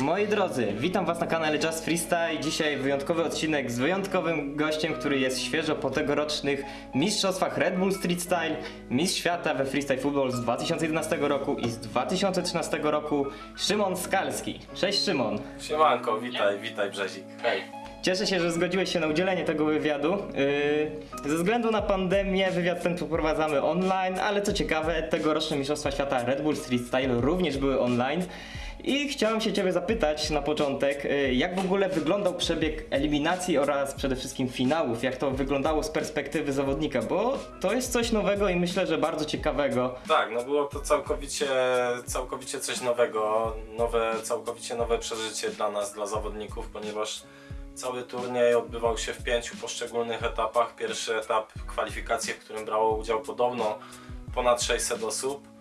Moi drodzy, witam was na kanale Just Freestyle. Dzisiaj wyjątkowy odcinek z wyjątkowym gościem, który jest świeżo po tegorocznych mistrzostwach Red Bull Street Style, mistrz świata we freestyle football z 2011 roku i z 2013 roku, Szymon Skalski. Cześć Szymon. Siemanko, witaj, witaj Brzezik. Hej. Cieszę się, że zgodziłeś się na udzielenie tego wywiadu. Yy, ze względu na pandemię wywiad ten przeprowadzamy online, ale co ciekawe, tegoroczne Mistrzostwa Świata Red Bull Street Style również były online. I chciałem się Ciebie zapytać na początek, yy, jak w ogóle wyglądał przebieg eliminacji oraz przede wszystkim finałów, jak to wyglądało z perspektywy zawodnika, bo to jest coś nowego i myślę, że bardzo ciekawego. Tak, no było to całkowicie, całkowicie coś nowego, nowe, całkowicie nowe przeżycie dla nas, dla zawodników, ponieważ cały turniej odbywał się w pięciu poszczególnych etapach. Pierwszy etap kwalifikacje, w którym brało udział podobno ponad 600 osób,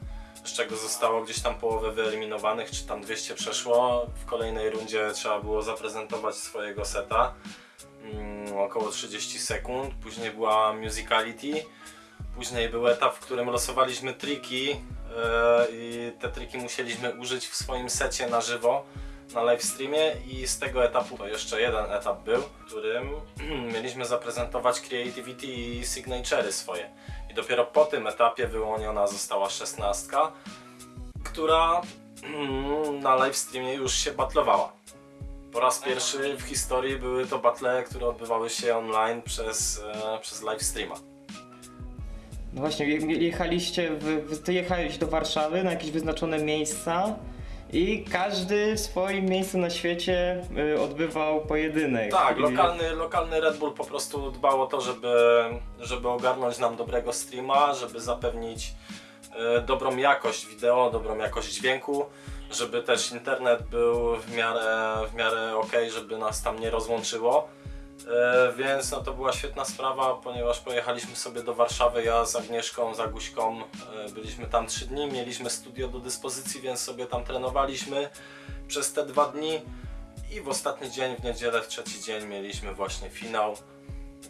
z czego zostało gdzieś tam połowę wyeliminowanych, czy tam 200 przeszło. W kolejnej rundzie trzeba było zaprezentować swojego seta, mm, około 30 sekund. Później była musicality. Później był etap, w którym losowaliśmy triki e, i te triki musieliśmy użyć w swoim secie na żywo na live streamie i z tego etapu to jeszcze jeden etap był, w którym mieliśmy zaprezentować creativity i signature'y swoje. Dopiero po tym etapie wyłoniona została szesnastka, która na live streamie już się batlowała. Po raz pierwszy w historii były to battle, które odbywały się online przez, e, przez live streama. No właśnie, je- jechaliście, w, ty jechałeś do Warszawy na jakieś wyznaczone miejsca i każdy w swoim miejscu na świecie y, odbywał pojedynek. Tak, I- lokalny, lokalny Red Bull po prostu dbał o to, żeby, żeby ogarnąć nam dobrego streama, żeby zapewnić e, dobrą jakość wideo, dobrą jakość dźwięku, żeby też internet był w miarę, w miarę ok, żeby nas tam nie rozłączyło. E, więc no to była świetna sprawa, ponieważ pojechaliśmy sobie do Warszawy, ja z Agnieszką, z Aguśką, e, byliśmy tam trzy dni, mieliśmy studio do dyspozycji, więc sobie tam trenowaliśmy przez te dwa dni. I w ostatni dzień, w niedzielę, w trzeci dzień mieliśmy właśnie finał.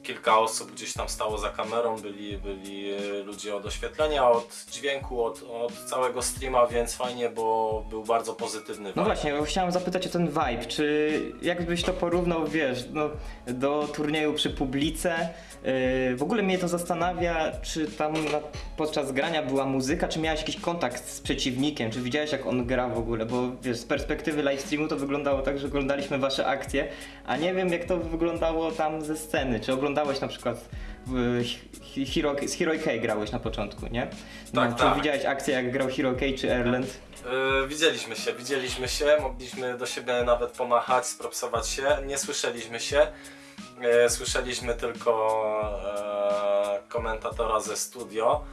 Kilka osób gdzieś tam stało za kamerą, byli, byli e, ludzie od oświetlenia, od dźwięku, od, od całego streama, więc fajnie, bo był bardzo pozytywny No właśnie, bo chciałem zapytać o ten vibe, czy jakbyś to porównał, wiesz, no, do turnieju przy publice, yy, w ogóle mnie to zastanawia, czy tam na, podczas grania była muzyka, czy miałeś jakiś kontakt z przeciwnikiem, czy widziałeś jak on gra w ogóle, bo wiesz, z perspektywy live streamu to wyglądało tak, że oglądaliśmy wasze akcje, a nie wiem jak to wyglądało tam ze sceny, czy oglądałeś na przykład Hero, z Hero K grałeś na początku, nie? No, Tak, czy tak. widziałeś akcję jak grał Hero K czy Erland? Yy, widzieliśmy się, widzieliśmy się, mogliśmy do siebie nawet pomachać, spropsować się, nie słyszeliśmy się. Yy, słyszeliśmy tylko e, komentatora ze studio,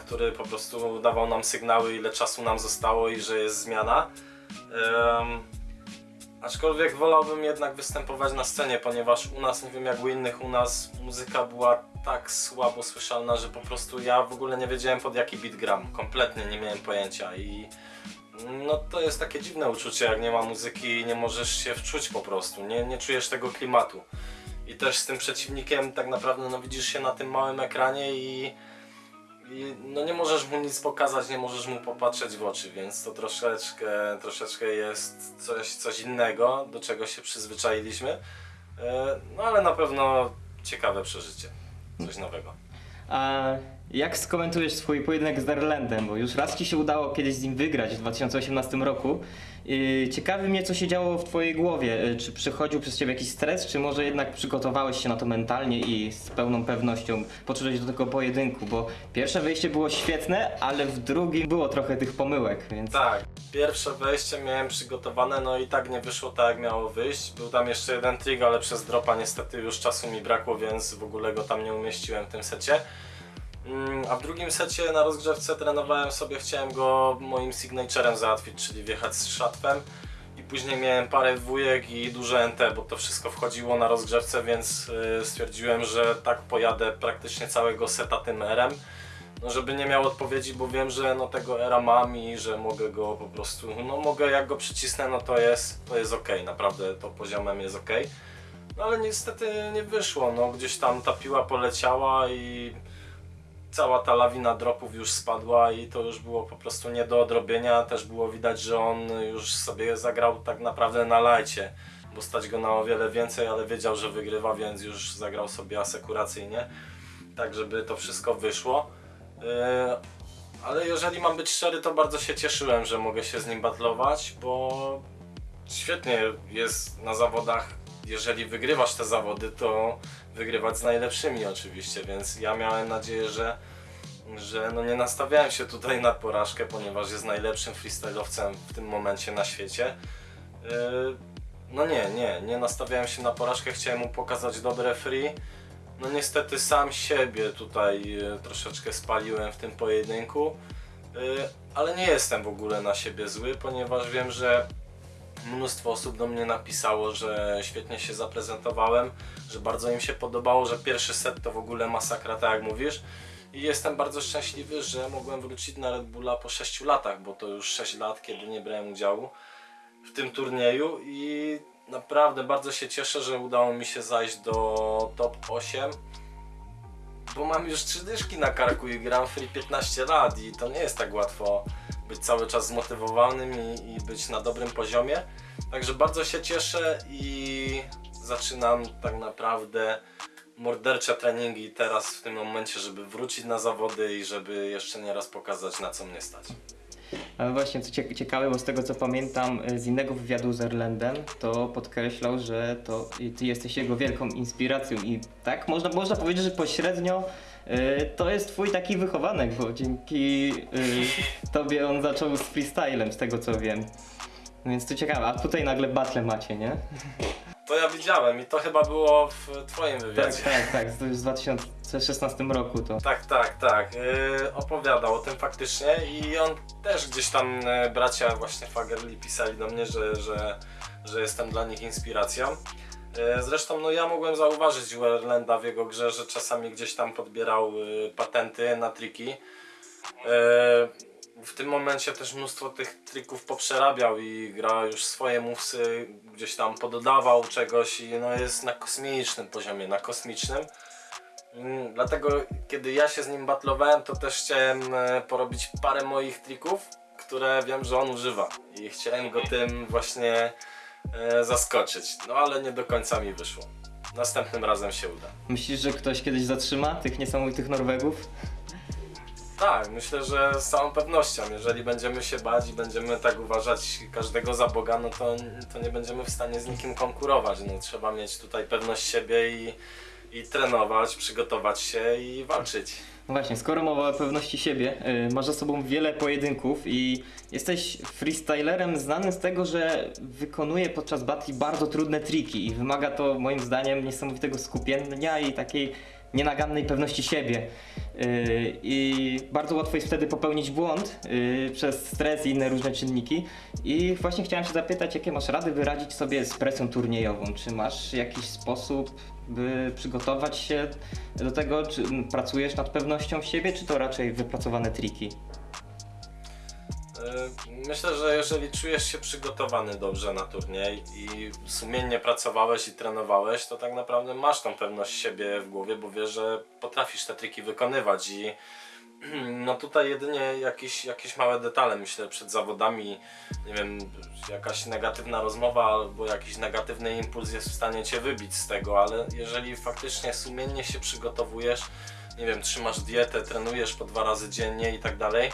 który po prostu dawał nam sygnały, ile czasu nam zostało i że jest zmiana. Aczkolwiek wolałbym jednak występować na scenie, ponieważ u nas, nie wiem jak u innych, u nas muzyka była tak słabo słyszalna, że po prostu ja w ogóle nie wiedziałem pod jaki beat gram. Kompletnie nie miałem pojęcia i no to jest takie dziwne uczucie, jak nie ma muzyki nie możesz się wczuć po prostu, nie, nie czujesz tego klimatu. I też z tym przeciwnikiem tak naprawdę no widzisz się na tym małym ekranie i, i no nie możesz mu nic pokazać, nie możesz mu popatrzeć w oczy, więc to troszeczkę, troszeczkę jest coś, coś innego, do czego się przyzwyczailiśmy. E, No ale na pewno ciekawe przeżycie, coś nowego. A jak skomentujesz swój pojedynek z Darlandem? Bo już raz ci się udało kiedyś z nim wygrać w 2018 roku. Yy, Ciekawi mnie, co się działo w twojej głowie. Yy, Czy przychodził przez ciebie jakiś stres, czy może jednak przygotowałeś się na to mentalnie i z pełną pewnością podszedłeś do tego pojedynku? Bo pierwsze wejście było świetne, ale w drugim było trochę tych pomyłek, więc... Tak, pierwsze wejście miałem przygotowane, no i tak nie wyszło tak jak miało wyjść. Był tam jeszcze jeden trik, ale przez dropa niestety już czasu mi brakło, więc w ogóle go tam nie umieściłem w tym secie. Mm, A w drugim secie na rozgrzewce trenowałem sobie, chciałem go moim signaturem załatwić, czyli wjechać z szatwem. I później miałem parę dwójek i duże NT, bo to wszystko wchodziło na rozgrzewce, więc y, stwierdziłem, że tak pojadę praktycznie całego seta tym RM. No żeby nie miał odpowiedzi, bo wiem, że no tego era mam i że mogę go po prostu, no mogę jak go przycisnę, no to jest, to jest ok, naprawdę to poziomem jest ok. No ale niestety nie wyszło, no gdzieś tam ta piła poleciała i cała ta lawina dropów już spadła i to już było po prostu nie do odrobienia. Też było widać, że on już sobie zagrał tak naprawdę na lajcie, bo stać go na o wiele więcej, ale wiedział, że wygrywa, więc już zagrał sobie asekuracyjnie, tak żeby to wszystko wyszło. Yy, ale jeżeli mam być szczery, to bardzo się cieszyłem, że mogę się z nim battlować, bo świetnie jest na zawodach, jeżeli wygrywasz te zawody, to wygrywać z najlepszymi oczywiście, więc ja miałem nadzieję, że, że no nie nastawiałem się tutaj na porażkę, ponieważ jest najlepszym freestylowcem w tym momencie na świecie. Yy, No nie, nie, nie nastawiałem się na porażkę, chciałem mu pokazać dobre free. No niestety sam siebie tutaj e, troszeczkę spaliłem w tym pojedynku, E, ale nie jestem w ogóle na siebie zły, ponieważ wiem, że mnóstwo osób do mnie napisało, że świetnie się zaprezentowałem, że bardzo im się podobało, że pierwszy set to w ogóle masakra, tak jak mówisz. I jestem bardzo szczęśliwy, że mogłem wrócić na Red Bulla po 6 latach, bo to już 6 lat, kiedy nie brałem udziału w tym turnieju i naprawdę bardzo się cieszę, że udało mi się zajść do top 8 bo mam już trzy dyszki na karku i gram free 15 lat i to nie jest tak łatwo być cały czas zmotywowanym i, i być na dobrym poziomie. Także bardzo się cieszę i zaczynam tak naprawdę mordercze treningi teraz w tym momencie, żeby wrócić na zawody i żeby jeszcze nie raz pokazać na co mnie stać. Ale właśnie, co cie- ciekawe, bo z tego co pamiętam y, z innego wywiadu z Erlendem, to podkreślał, że to ty jesteś jego wielką inspiracją i tak można, można powiedzieć, że pośrednio to jest twój taki wychowanek, bo dzięki y, tobie on zaczął z freestylem, z tego co wiem. Więc to ciekawe, a tutaj nagle battle macie, nie? To ja widziałem i to chyba było w twoim Tak, wywiadzie. tak, tak, to już w 2016 roku to. Tak, tak, tak. Yy, opowiadał o tym faktycznie i on też gdzieś tam yy, bracia właśnie Fagerli pisali do mnie, że, że, że jestem dla nich inspiracją. Yy, zresztą no ja mogłem zauważyć u w jego grze, że czasami gdzieś tam podbierał yy, patenty na triki. Yy, w tym momencie też mnóstwo tych trików poprzerabiał i gra już swoje mówcy, gdzieś tam pododawał czegoś i no jest na kosmicznym poziomie, na kosmicznym. Mm, Dlatego kiedy ja się z nim batlowałem, to też chciałem e, porobić parę moich trików, które wiem, że on używa i chciałem go tym właśnie e, zaskoczyć. No ale nie do końca mi wyszło. Następnym razem się uda. Myślisz, że ktoś kiedyś zatrzyma tych niesamowitych Norwegów? Tak, myślę, że z całą pewnością, jeżeli będziemy się bać i będziemy tak uważać każdego za Boga, no to, to nie będziemy w stanie z nikim konkurować. No, trzeba mieć tutaj pewność siebie i, i trenować, przygotować się i walczyć. No właśnie, skoro mowa o pewności siebie, y, masz za sobą wiele pojedynków i jesteś freestylerem znanym z tego, że wykonuje podczas batli bardzo trudne triki i wymaga to moim zdaniem niesamowitego skupienia i takiej nienagannej pewności siebie. Y, I bardzo łatwo jest wtedy popełnić błąd y, przez stres i inne różne czynniki. I właśnie chciałem się zapytać, jakie masz rady wyradzić sobie z presją turniejową? Czy masz jakiś sposób, by przygotować się do tego? Czy pracujesz nad pewnością siebie, czy to raczej wypracowane triki? Yy, Myślę, że jeżeli czujesz się przygotowany dobrze na turniej i sumiennie pracowałeś i trenowałeś, to tak naprawdę masz tą pewność siebie w głowie, bo wiesz, że potrafisz te triki wykonywać i no tutaj jedynie jakieś, jakieś małe detale, myślę, przed zawodami, nie wiem, jakaś negatywna rozmowa albo jakiś negatywny impuls jest w stanie Cię wybić z tego, ale jeżeli faktycznie sumiennie się przygotowujesz, nie wiem, trzymasz dietę, trenujesz po dwa razy dziennie i tak dalej,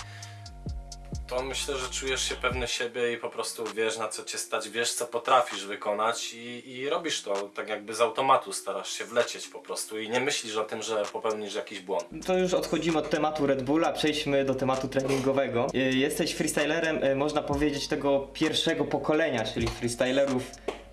to myślę, że czujesz się pewny siebie i po prostu wiesz na co cię stać, wiesz co potrafisz wykonać i, i robisz to tak jakby z automatu, starasz się wlecieć po prostu i nie myślisz o tym, że popełnisz jakiś błąd. To już odchodzimy od tematu Red Bulla, przejdźmy do tematu treningowego. Y, Jesteś freestylerem, y, można powiedzieć, tego pierwszego pokolenia, czyli freestylerów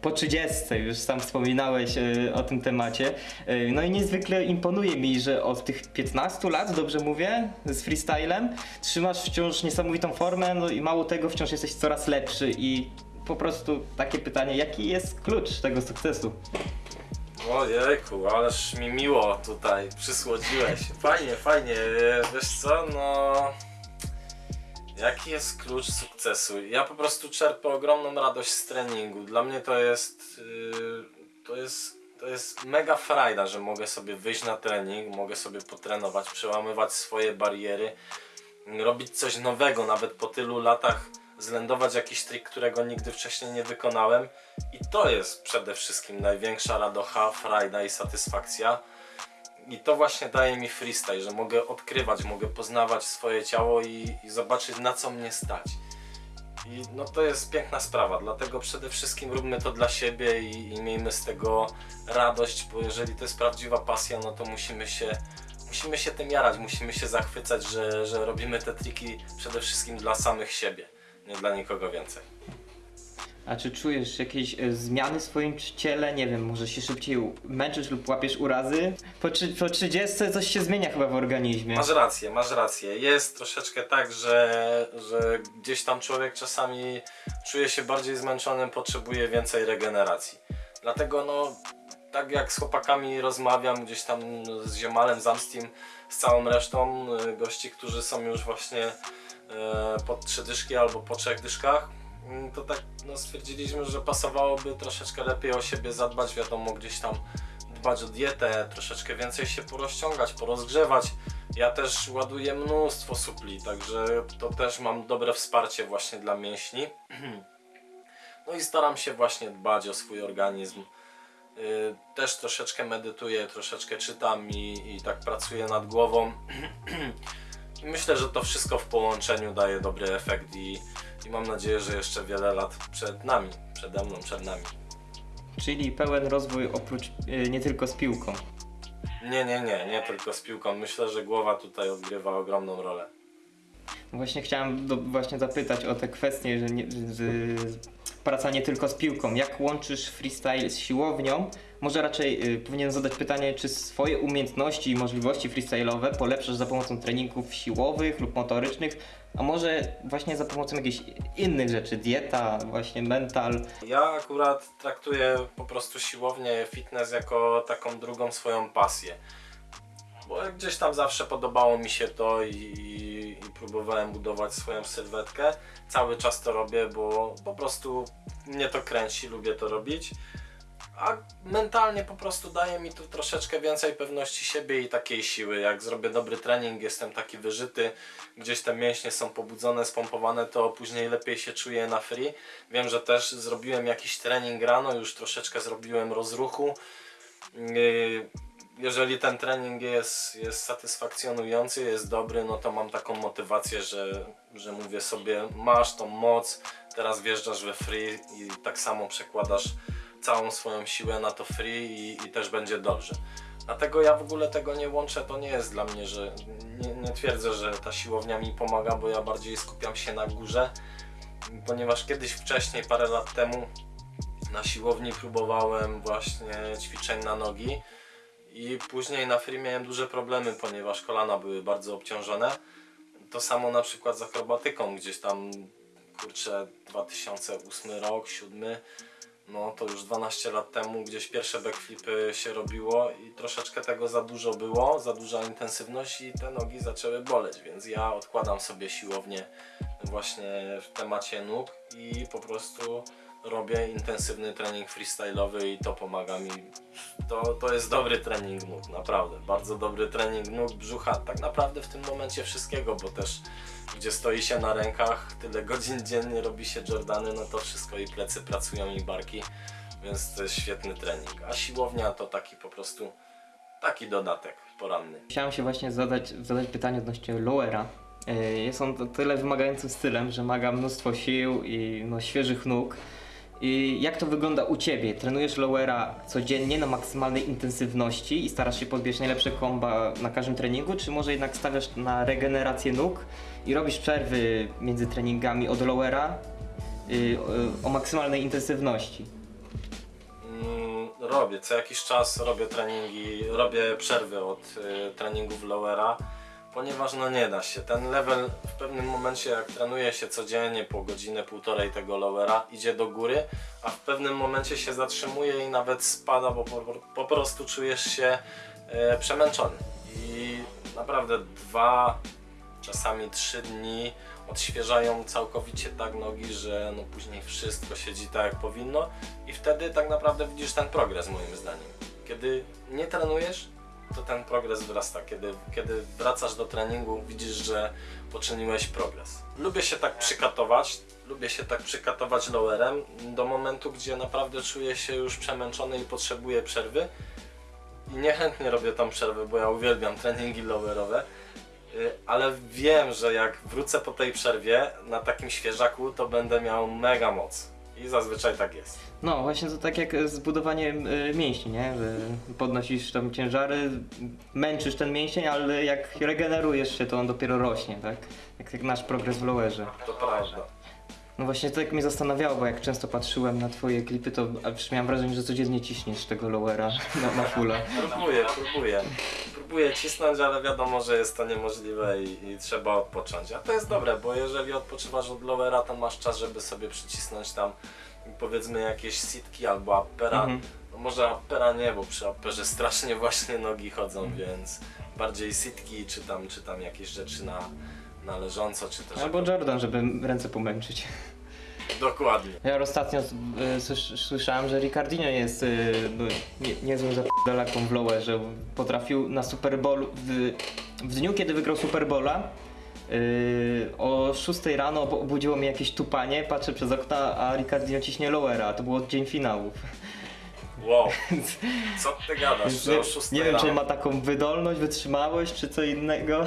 po 30, już sam wspominałeś y, o tym temacie. Y, No i niezwykle imponuje mi, że od tych 15 lat, dobrze mówię, z freestylem, trzymasz wciąż niesamowitą formę, no i mało tego, wciąż jesteś coraz lepszy i po prostu takie pytanie, jaki jest klucz tego sukcesu? Ojejku, ależ mi miło tutaj przysłodziłeś. Fajnie, fajnie, wiesz co, no... Jaki jest klucz sukcesu? Ja po prostu czerpię ogromną radość z treningu. Dla mnie to jest... Yy, to jest to jest mega frajda, że mogę sobie wyjść na trening, mogę sobie potrenować, przełamywać swoje bariery, robić coś nowego, nawet po tylu latach zlędować jakiś trik, którego nigdy wcześniej nie wykonałem i to jest przede wszystkim największa radocha, frajda i satysfakcja. I to właśnie daje mi freestyle, że mogę odkrywać, mogę poznawać swoje ciało i, i zobaczyć na co mnie stać. I no to jest piękna sprawa, dlatego przede wszystkim róbmy to dla siebie i, i miejmy z tego radość, bo jeżeli to jest prawdziwa pasja, no to musimy się, musimy się tym jarać, musimy się zachwycać, że, że robimy te triki przede wszystkim dla samych siebie, nie dla nikogo więcej. A czy czujesz jakieś e, zmiany w swoim ciele? Nie wiem, może się szybciej męczysz lub łapiesz urazy? Po, po 30 coś się zmienia chyba w organizmie. Masz rację, masz rację. Jest troszeczkę tak, że, że gdzieś tam człowiek czasami czuje się bardziej zmęczony, potrzebuje więcej regeneracji. Dlatego no, tak jak z chłopakami rozmawiam, gdzieś tam z Ziomalem, z Amstim, z całą resztą y, gości, którzy są już właśnie e, po trzy dyszki albo po trzech dyszkach, to tak no, stwierdziliśmy, że pasowałoby troszeczkę lepiej o siebie zadbać, wiadomo, gdzieś tam dbać o dietę, troszeczkę więcej się porozciągać, porozgrzewać. Ja też ładuję mnóstwo supli, także to też mam dobre wsparcie właśnie dla mięśni. No i staram się właśnie dbać o swój organizm. Yy, Też troszeczkę medytuję, troszeczkę czytam i, i tak pracuję nad głową. Myślę, że to wszystko w połączeniu daje dobry efekt i, i mam nadzieję, że jeszcze wiele lat przed nami, przede mną, przed nami. Czyli pełen rozwój oprócz e, nie tylko z piłką. Nie, nie, nie, nie tylko z piłką. Myślę, że głowa tutaj odgrywa ogromną rolę. Właśnie chciałem do, właśnie zapytać o te kwestie, że nie, z, praca nie tylko z piłką. Jak łączysz freestyle z siłownią? Może raczej y, powinien zadać pytanie, czy swoje umiejętności i możliwości freestyle'owe polepszasz za pomocą treningów siłowych lub motorycznych, a może właśnie za pomocą jakichś innych rzeczy, dieta, właśnie mental. Ja akurat traktuję po prostu siłownię, fitness jako taką drugą swoją pasję. Bo gdzieś tam zawsze podobało mi się to i, i, i próbowałem budować swoją sylwetkę. Cały czas to robię, bo po prostu mnie to kręci, lubię to robić. A mentalnie po prostu daje mi to troszeczkę więcej pewności siebie i takiej siły. Jak zrobię dobry trening, jestem taki wyżyty, gdzieś te mięśnie są pobudzone, spompowane, to później lepiej się czuję na free. Wiem, że też zrobiłem jakiś trening rano, już troszeczkę zrobiłem rozruchu. Yy, Jeżeli ten trening jest, jest satysfakcjonujący, jest dobry, no to mam taką motywację, że, że mówię sobie, masz tą moc, teraz wjeżdżasz we free i tak samo przekładasz całą swoją siłę na to free i, i też będzie dobrze. Dlatego ja w ogóle tego nie łączę, to nie jest dla mnie, że nie, nie twierdzę, że ta siłownia mi pomaga, bo ja bardziej skupiam się na górze, ponieważ kiedyś wcześniej, parę lat temu na siłowni próbowałem właśnie ćwiczeń na nogi i później na free miałem duże problemy, ponieważ kolana były bardzo obciążone. To samo na przykład z akrobatyką, gdzieś tam kurczę 2008 rok, 7 no to już 12 lat temu gdzieś pierwsze backflipy się robiło i troszeczkę tego za dużo było, za duża intensywność i te nogi zaczęły boleć, więc ja odkładam sobie siłownię właśnie w temacie nóg i po prostu robię intensywny trening freestyle'owy i to pomaga mi. To, to jest dobry trening nóg, naprawdę. Bardzo dobry trening nóg, brzucha, tak naprawdę w tym momencie wszystkiego, bo też gdzie stoi się na rękach, tyle godzin dziennie robi się Jordany, no to wszystko i plecy pracują i barki, więc to jest świetny trening. A siłownia to taki po prostu taki dodatek poranny. Chciałem się właśnie zadać, zadać pytanie odnośnie lowera. E, Jest on tyle wymagającym stylem, że wymaga mnóstwo sił i no, świeżych nóg. Jak to wygląda u Ciebie? Trenujesz lowera codziennie na maksymalnej intensywności i starasz się podbierać najlepsze komba na każdym treningu, czy może jednak stawiasz na regenerację nóg i robisz przerwy między treningami od lowera y, o, o maksymalnej intensywności? Mm, robię, co jakiś czas robię treningi, robię przerwy od y, treningów lowera, ponieważ no nie da się. Ten level w pewnym momencie jak trenuje się codziennie po godzinę, półtorej tego lowera idzie do góry, a w pewnym momencie się zatrzymuje i nawet spada, bo po, po prostu czujesz się e, przemęczony. I naprawdę dwa, czasami trzy dni odświeżają całkowicie tak nogi, że no później wszystko siedzi tak jak powinno i wtedy tak naprawdę widzisz ten progres moim zdaniem. Kiedy nie trenujesz, to ten progres wzrasta. Kiedy, kiedy wracasz do treningu, widzisz, że poczyniłeś progres. Lubię się tak przykatować, lubię się tak przykatować lowerem do momentu, gdzie naprawdę czuję się już przemęczony i potrzebuję przerwy. I niechętnie robię tam przerwy, bo ja uwielbiam treningi lowerowe. Y, Ale wiem, że jak wrócę po tej przerwie na takim świeżaku, to będę miał mega moc. I zazwyczaj tak jest. No właśnie to tak jak z budowaniem y, mięśni, nie? Że podnosisz tam ciężary, męczysz ten mięsień, ale jak regenerujesz się, to on dopiero rośnie, tak? Jak, jak nasz progres w lowerze. To prawda. No właśnie to tak mnie zastanawiało, bo jak często patrzyłem na twoje klipy, to aż miałem wrażenie, że codziennie ciśniesz tego lowera na, na fulla. Próbuję, próbuję. Próbuję cisnąć, ale wiadomo, że jest to niemożliwe i, i trzeba odpocząć. A to jest dobre, bo jeżeli odpoczywasz od lowera, to masz czas, żeby sobie przycisnąć tam powiedzmy jakieś sitki albo appera. Mhm. No może appera nie, bo przy apperze strasznie właśnie nogi chodzą, więc bardziej sitki czy tam, czy tam jakieś rzeczy na, na leżąco, czy też... Albo Jordan, żeby ręce pomęczyć. Dokładnie. Ja ostatnio y, słysz- słyszałem, że Ricardinho jest y, no, nie, niezłym w lowerze. Potrafił na Super Bowl, w, w dniu kiedy wygrał Super Bowla, y, o 6 rano ob- obudziło mnie jakieś tupanie, patrzę przez okna, a Ricardinho ciśnie lowera, to było dzień finałów. Wow, co ty gadasz, że nie, o 6 nie wiem, rano? czy ma taką wydolność, wytrzymałość, czy co innego.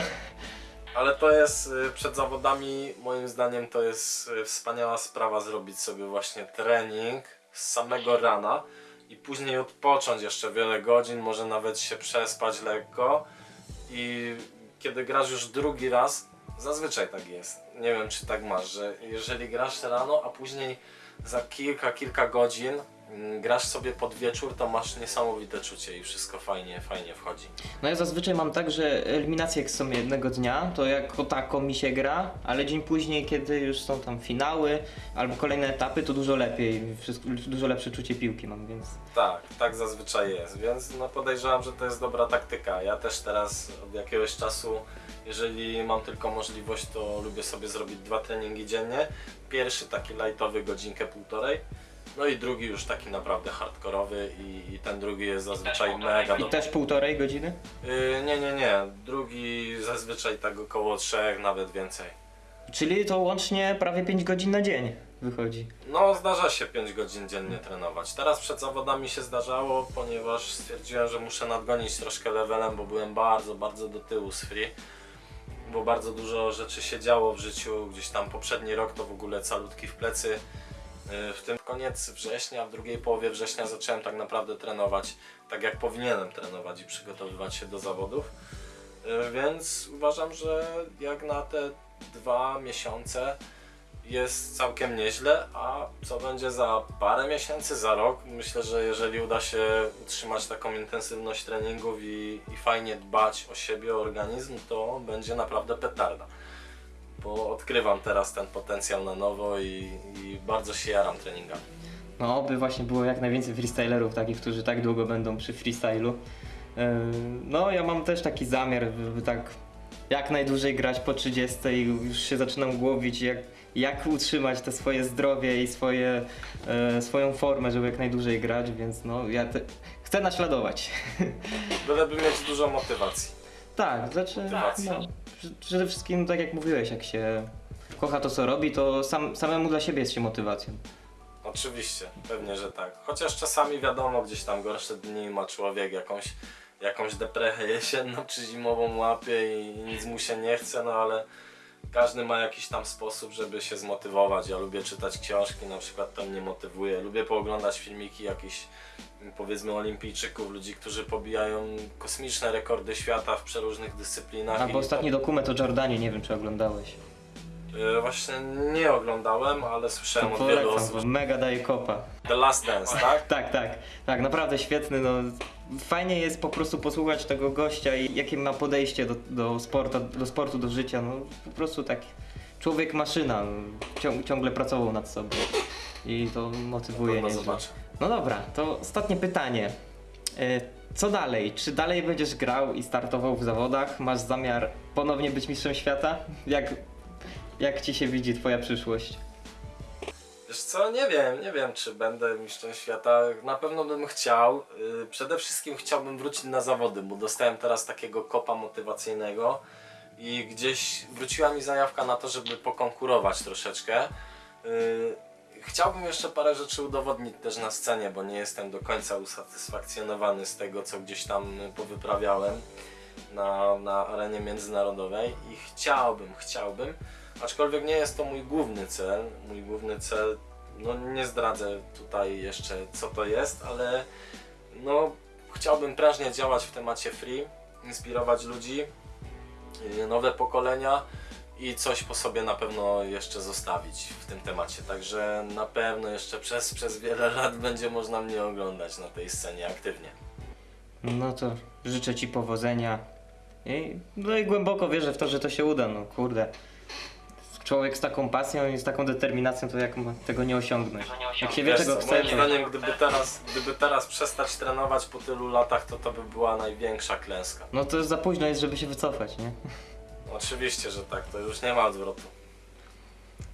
Ale to jest y, przed zawodami, moim zdaniem to jest y, wspaniała sprawa zrobić sobie właśnie trening z samego rana i później odpocząć jeszcze wiele godzin, może nawet się przespać lekko. I kiedy grasz już drugi raz, zazwyczaj tak jest, nie wiem czy tak masz, że jeżeli grasz rano, a później za kilka, kilka godzin grasz sobie pod wieczór, to masz niesamowite czucie i wszystko fajnie, fajnie wchodzi. No ja zazwyczaj mam tak, że eliminacje jak są jednego dnia, to jako tako mi się gra, ale dzień później, kiedy już są tam finały albo kolejne etapy, to dużo lepiej, wszystko, dużo lepsze czucie piłki mam, więc... Tak, tak zazwyczaj jest, więc no podejrzewam, że to jest dobra taktyka. Ja też teraz od jakiegoś czasu, jeżeli mam tylko możliwość, to lubię sobie zrobić dwa treningi dziennie. Pierwszy taki lightowy, godzinkę, półtorej. No i drugi już taki naprawdę hardkorowy i, i ten drugi jest zazwyczaj mega I dobry. też półtorej godziny? Yy, nie, nie, nie. Drugi zazwyczaj tak około trzech, nawet więcej. Czyli to łącznie prawie 5 godzin na dzień wychodzi. No, zdarza się 5 godzin dziennie trenować. Teraz przed zawodami się zdarzało, ponieważ stwierdziłem, że muszę nadgonić troszkę levelem, bo byłem bardzo, bardzo do tyłu z free. Bo bardzo dużo rzeczy się działo w życiu. Gdzieś tam poprzedni rok to w ogóle calutki w plecy. Yy, W tym koniec września, w drugiej połowie września zacząłem tak naprawdę trenować tak jak powinienem trenować i przygotowywać się do zawodów. Yy, Więc uważam, że jak na te dwa miesiące jest całkiem nieźle, a co będzie za parę miesięcy, za rok? Myślę, że jeżeli uda się utrzymać taką intensywność treningów i, i fajnie dbać o siebie, o organizm, to będzie naprawdę petarda. Bo odkrywam teraz ten potencjał na nowo i, i bardzo się jaram treningami. No, oby właśnie było jak najwięcej freestylerów takich, którzy tak długo będą przy freestylu. Yy, No, ja mam też taki zamiar, żeby tak jak najdłużej grać po 30 i już się zaczynam głowić, jak, jak utrzymać te swoje zdrowie i swoje, e, swoją formę, żeby jak najdłużej grać, więc no, ja te, chcę naśladować. Byleby mieć dużo motywacji. Tak, znaczy, Motywacja. no, przede wszystkim tak jak mówiłeś, jak się kocha to co robi, to sam, samemu dla siebie jest się motywacją. Oczywiście, pewnie, że tak. Chociaż czasami wiadomo, gdzieś tam gorsze dni ma człowiek jakąś, jakąś deprechę jesienną czy zimową łapie i nic mu się nie chce, no ale każdy ma jakiś tam sposób, żeby się zmotywować. Ja lubię czytać książki, na przykład to mnie motywuje. Lubię pooglądać filmiki jakichś powiedzmy olimpijczyków, ludzi, którzy pobijają kosmiczne rekordy świata w przeróżnych dyscyplinach. Albo ostatni dokument o Jordanie, nie wiem czy oglądałeś. E, Właśnie nie oglądałem, ale słyszałem od wielu osób. mega daje kopa. The Last Dance, tak? Tak, tak, tak, naprawdę świetny, no. Fajnie jest po prostu posłuchać tego gościa i jakie ma podejście do, do, sportu, do sportu, do życia, no po prostu tak człowiek maszyna, no, ciąg, ciągle pracował nad sobą i to motywuje nieźle. zobaczę. No dobra, to ostatnie pytanie. E, Co dalej? Czy dalej będziesz grał i startował w zawodach? Masz zamiar ponownie być mistrzem świata? Jak, jak ci się widzi twoja przyszłość? Wiesz co, nie wiem, nie wiem czy będę mistrzem świata. Na pewno bym chciał. Yy, Przede wszystkim chciałbym wrócić na zawody, bo dostałem teraz takiego kopa motywacyjnego i gdzieś wróciła mi zajawka na to, żeby pokonkurować troszeczkę. Yy, Chciałbym jeszcze parę rzeczy udowodnić też na scenie, bo nie jestem do końca usatysfakcjonowany z tego, co gdzieś tam powyprawiałem na, na arenie międzynarodowej i chciałbym, chciałbym, aczkolwiek nie jest to mój główny cel. Mój główny cel, no nie zdradzę tutaj jeszcze co to jest, ale no chciałbym prężnie działać w temacie free, inspirować ludzi, yy, nowe pokolenia i coś po sobie na pewno jeszcze zostawić w tym temacie. Także na pewno jeszcze przez, przez wiele lat będzie można mnie oglądać na tej scenie aktywnie. No to życzę ci powodzenia. I, no i głęboko wierzę w to, że to się uda, no kurde. Człowiek z taką pasją i z taką determinacją, to jak ma tego nie osiągnąć? Jak się wie Wiesz czego co, chce, moim to... zdaniem gdyby teraz, gdyby teraz przestać trenować po tylu latach, to to by była największa klęska. No to za późno jest, żeby się wycofać, nie? Oczywiście, że tak, to już nie ma odwrotu.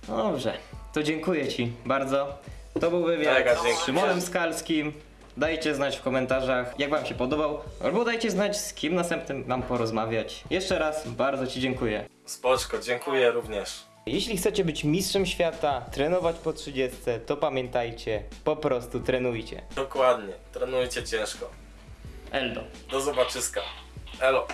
No dobrze, to dziękuję ci bardzo. To był wywiad Mega z. Szymonem Skalskim. Dajcie znać w komentarzach, jak wam się podobał, albo dajcie znać, z kim następnym mam porozmawiać. Jeszcze raz bardzo ci dziękuję. Spoczko, dziękuję również. Jeśli chcecie być mistrzem świata, trenować po 30, to pamiętajcie, po prostu trenujcie. Dokładnie, trenujcie ciężko. Eldo. Do zobaczyska. Elo.